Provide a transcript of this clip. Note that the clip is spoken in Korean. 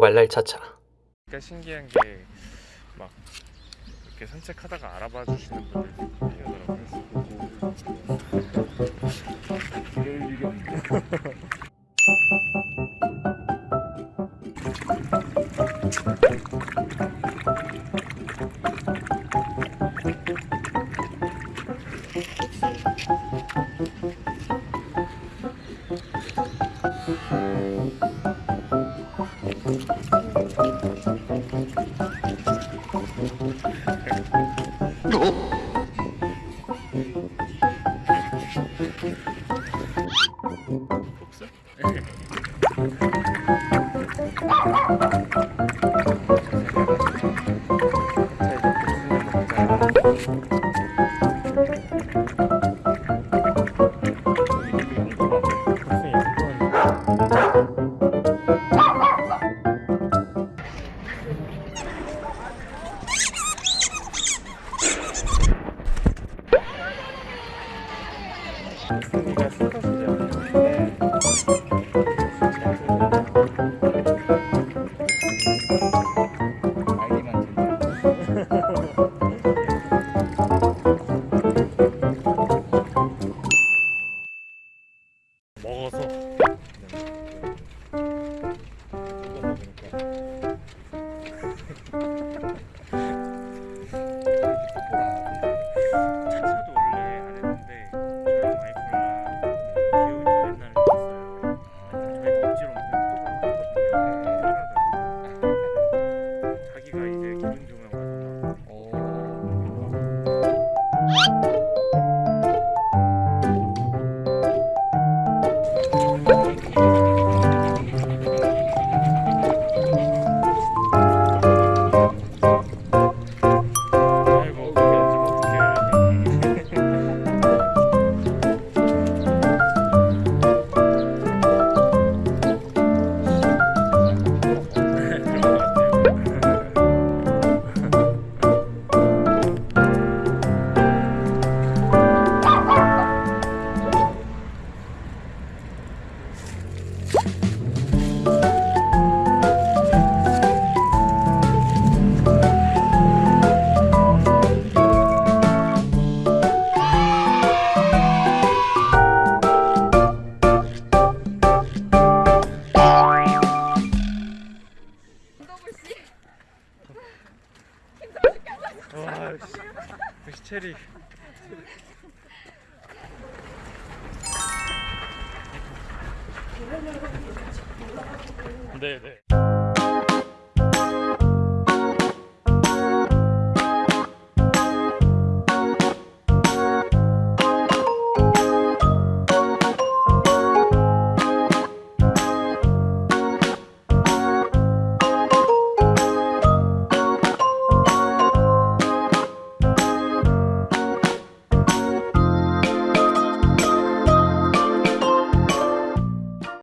말랄 차차 그러니까 신기한 게 막 이렇게 산책하다가 알아봐 주시는 분들 계시더라고요. 복수? 승리가 스컷이잖 와, 씨. 역시 체리. 네, 네.